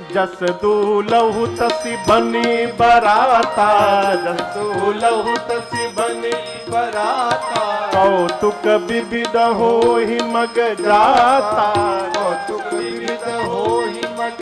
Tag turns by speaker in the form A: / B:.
A: जस दूलहु तसी बनी बराता, जस
B: दूलहु तसी बनी बराता।
A: कौतुक विविध हो ही मग जाता,
B: कौतुक विविध हो ही मग